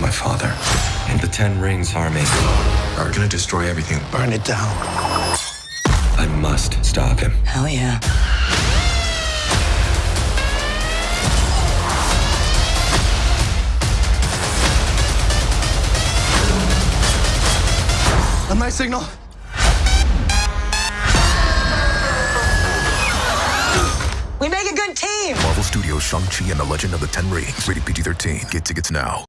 my father. And the Ten Rings army are gonna destroy everything. Burn it down. I must stop him. Hell yeah. A nice signal. We make a good team. Marvel Studios' Shang-Chi and the Legend of the Ten Rings. Rated PG-13. Get tickets now.